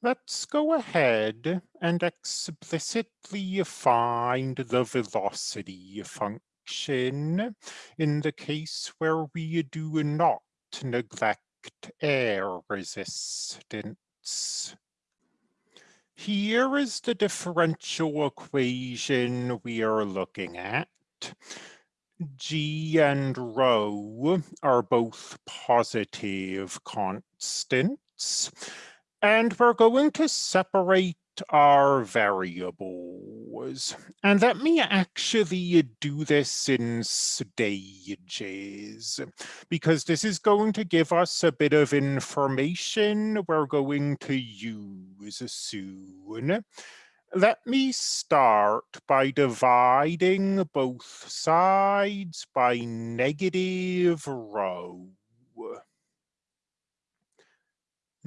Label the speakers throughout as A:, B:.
A: Let's go ahead and explicitly find the velocity function in the case where we do not neglect air resistance. Here is the differential equation we are looking at. G and rho are both positive constants. And we're going to separate our variables. And let me actually do this in stages, because this is going to give us a bit of information we're going to use soon. Let me start by dividing both sides by negative rho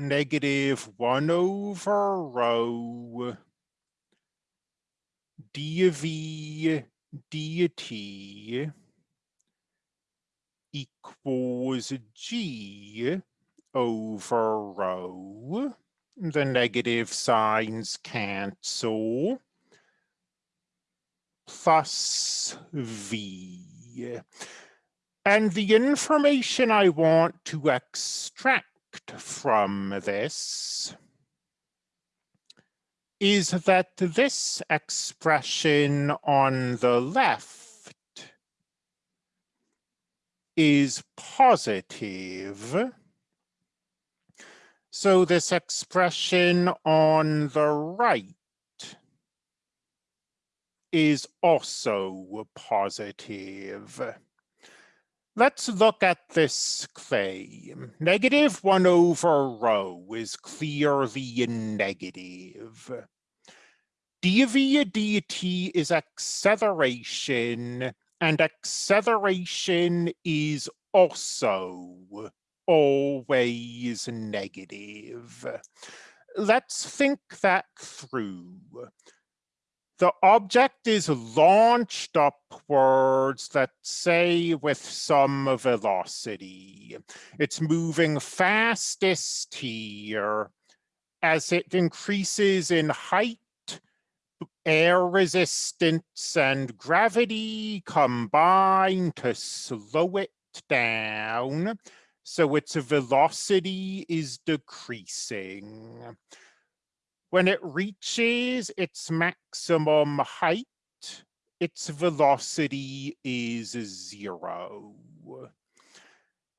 A: negative 1 over rho dv dt equals g over rho. The negative signs cancel. Plus v. And the information I want to extract from this is that this expression on the left is positive. So this expression on the right is also positive. Let's look at this claim. Negative 1 over rho is clearly negative. dv dt is acceleration, and acceleration is also always negative. Let's think that through the object is launched upwards, let's say with some velocity. It's moving fastest here. As it increases in height, air resistance and gravity combine to slow it down. So its velocity is decreasing. When it reaches its maximum height, its velocity is zero.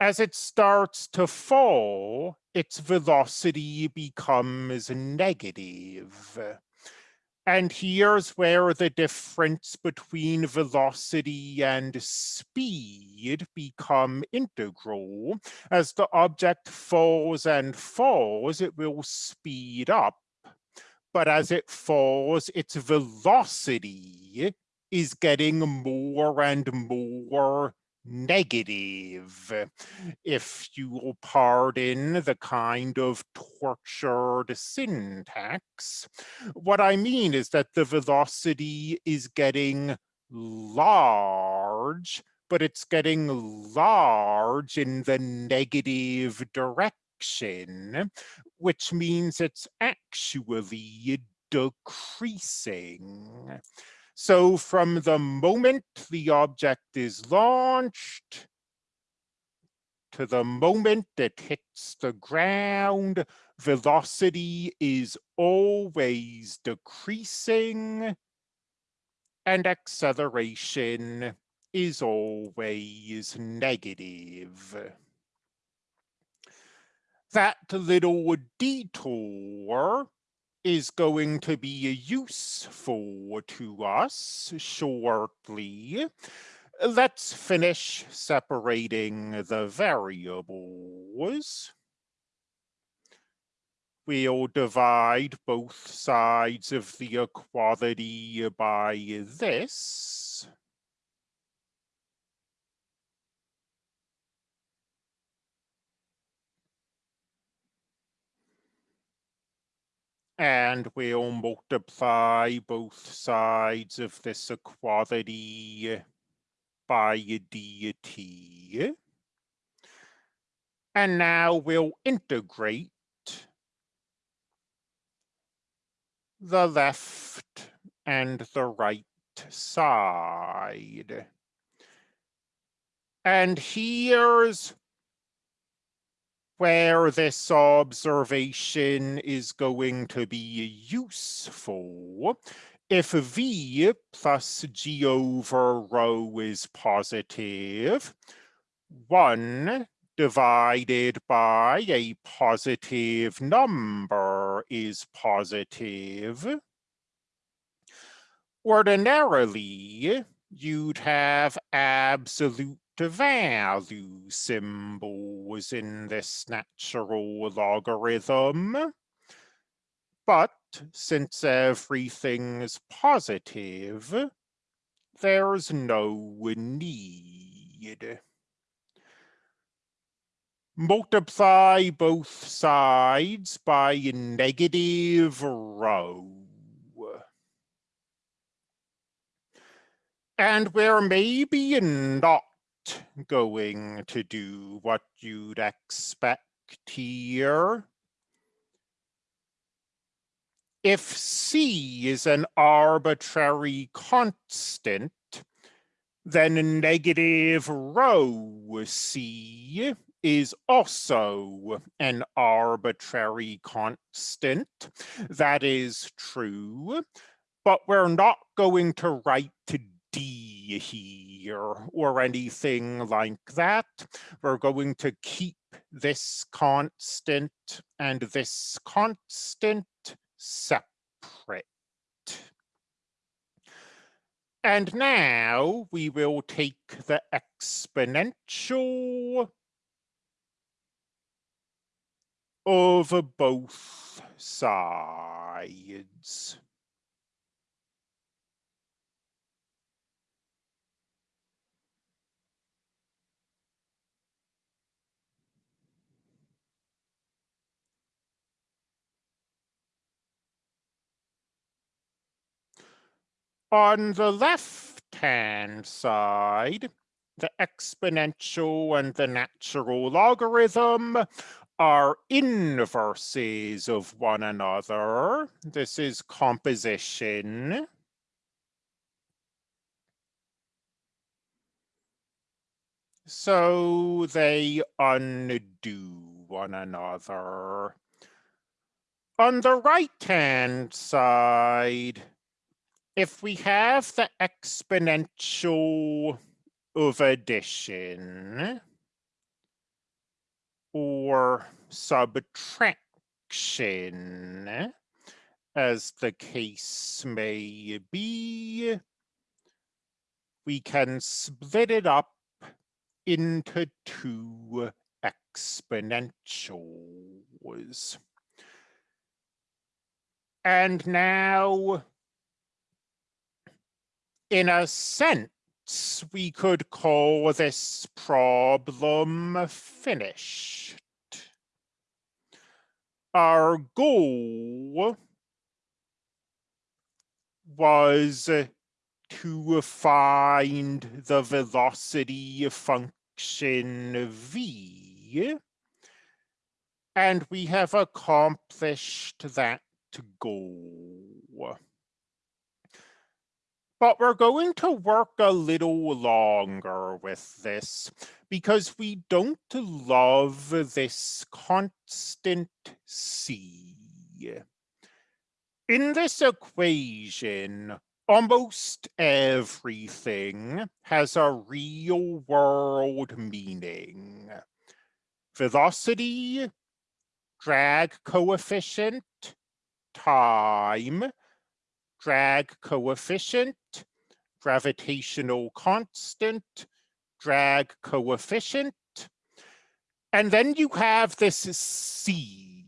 A: As it starts to fall, its velocity becomes negative. And here's where the difference between velocity and speed become integral. As the object falls and falls, it will speed up but as it falls, its velocity is getting more and more negative, if you will pardon the kind of tortured syntax. What I mean is that the velocity is getting large, but it's getting large in the negative direction direction, which means it's actually decreasing. So from the moment the object is launched to the moment it hits the ground, velocity is always decreasing and acceleration is always negative that little detour is going to be useful to us shortly. Let's finish separating the variables. We'll divide both sides of the equality by this. And we'll multiply both sides of this equality by dt. And now we'll integrate the left and the right side. And here's where this observation is going to be useful. If V plus G over rho is positive, 1 divided by a positive number is positive. Ordinarily, you'd have absolute value symbols in this natural logarithm. But since everything's positive, there's no need. Multiply both sides by negative rho. And we're maybe not going to do what you'd expect here. If C is an arbitrary constant, then negative rho C is also an arbitrary constant. That is true, but we're not going to write to D here or anything like that. We're going to keep this constant and this constant separate. And now we will take the exponential of both sides. On the left-hand side, the exponential and the natural logarithm are inverses of one another. This is composition. So they undo one another. On the right-hand side, if we have the exponential of addition or subtraction, as the case may be, we can split it up into two exponentials. And now in a sense, we could call this problem finished. Our goal was to find the velocity function v, and we have accomplished that goal. But we're going to work a little longer with this because we don't love this constant c. In this equation, almost everything has a real world meaning. Velocity, drag coefficient, time, drag coefficient, gravitational constant, drag coefficient. And then you have this C,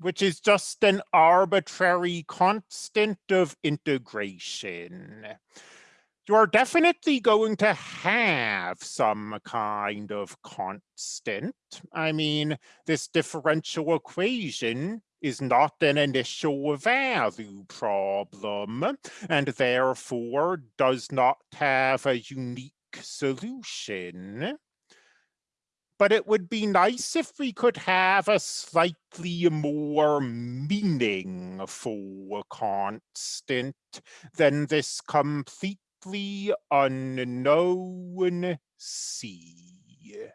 A: which is just an arbitrary constant of integration. You're definitely going to have some kind of constant. I mean, this differential equation is not an initial value problem and therefore does not have a unique solution. but it would be nice if we could have a slightly more meaningful constant than this completely unknown c.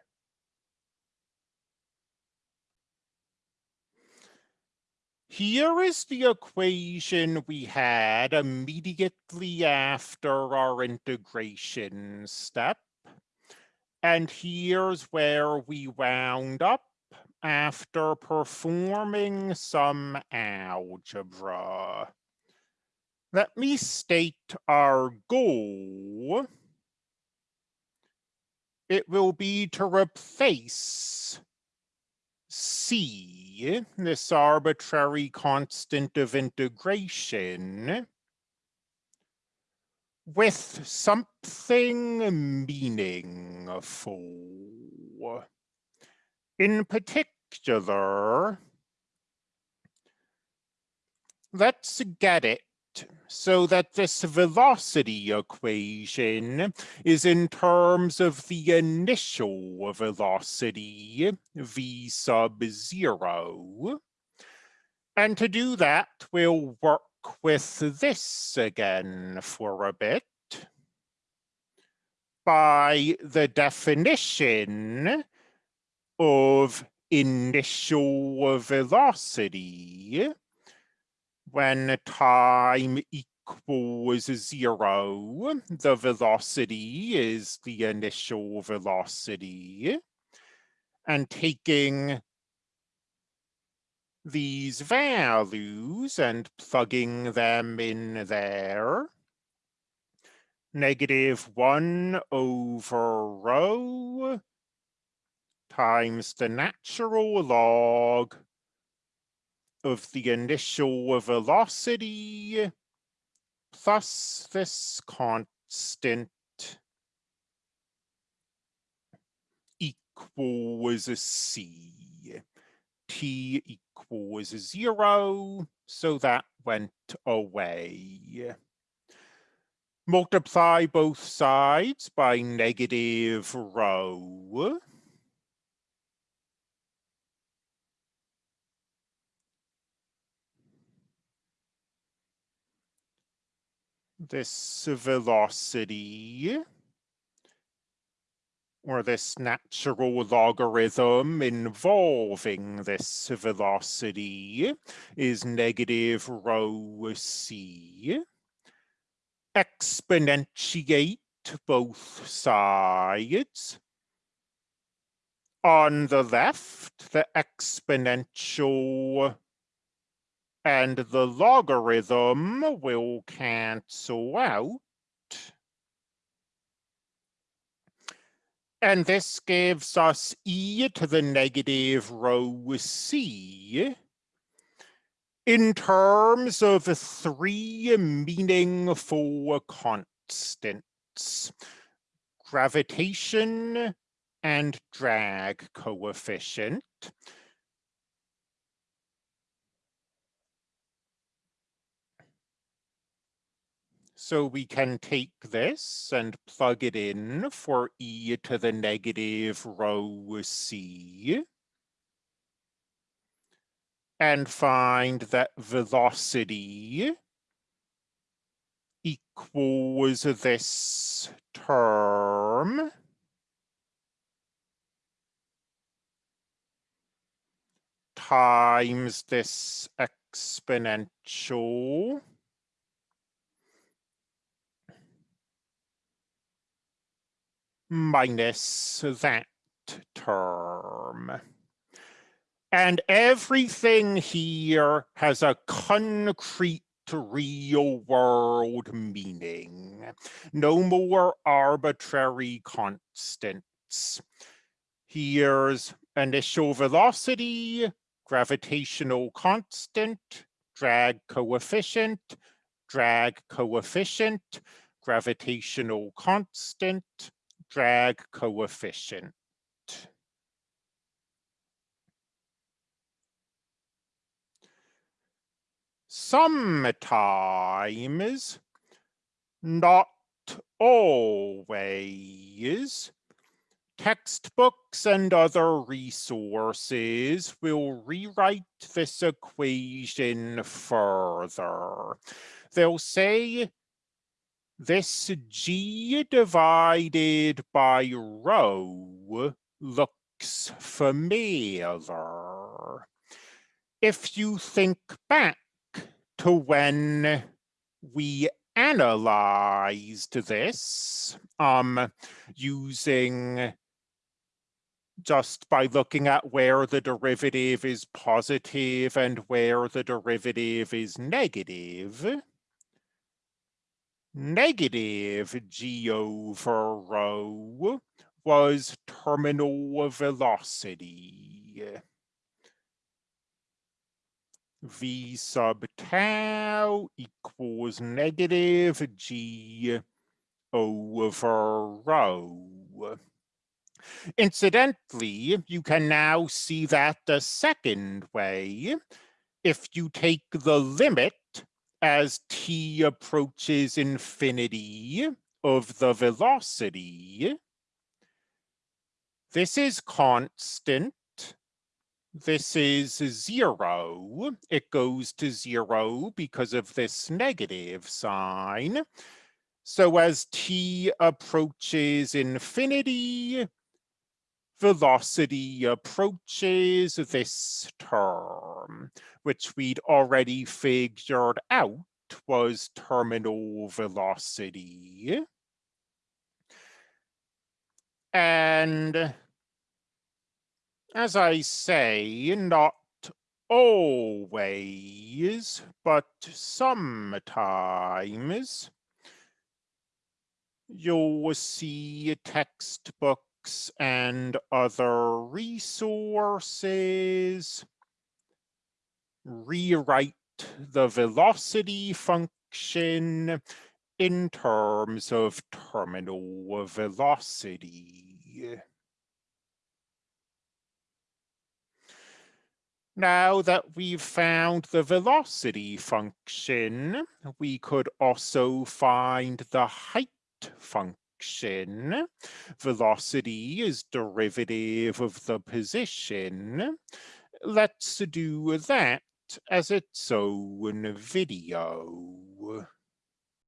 A: Here is the equation we had immediately after our integration step. And here's where we wound up after performing some algebra. Let me state our goal. It will be to replace C, this arbitrary constant of integration, with something meaningful. In particular, let's get it so that this velocity equation is in terms of the initial velocity, v sub zero. And to do that, we'll work with this again for a bit. By the definition of initial velocity, when time equals zero, the velocity is the initial velocity. And taking these values and plugging them in there, negative one over rho times the natural log of the initial velocity plus this constant equals a c. t equals zero, so that went away. Multiply both sides by negative rho. This velocity or this natural logarithm involving this velocity is negative rho c. Exponentiate both sides. On the left, the exponential and the logarithm will cancel out. And this gives us e to the negative rho c in terms of three meaningful constants, gravitation and drag coefficient. So we can take this and plug it in for e to the negative rho c. And find that velocity equals this term. times this exponential minus that term. And everything here has a concrete real world meaning. No more arbitrary constants. Here's initial velocity, gravitational constant, drag coefficient, drag coefficient, gravitational constant, drag coefficient. Sometimes, not always, textbooks and other resources will rewrite this equation further. They'll say this G divided by rho looks familiar. If you think back to when we analyzed this um, using just by looking at where the derivative is positive and where the derivative is negative. Negative g over rho was terminal velocity. V sub tau equals negative G over rho. Incidentally, you can now see that the second way. If you take the limit as t approaches infinity of the velocity, this is constant this is zero. It goes to zero because of this negative sign. So as t approaches infinity, velocity approaches this term, which we'd already figured out was terminal velocity. And as I say, not always, but sometimes you'll see textbooks and other resources rewrite the velocity function in terms of terminal velocity. Now that we've found the velocity function, we could also find the height function. Velocity is derivative of the position. Let's do that as its own video.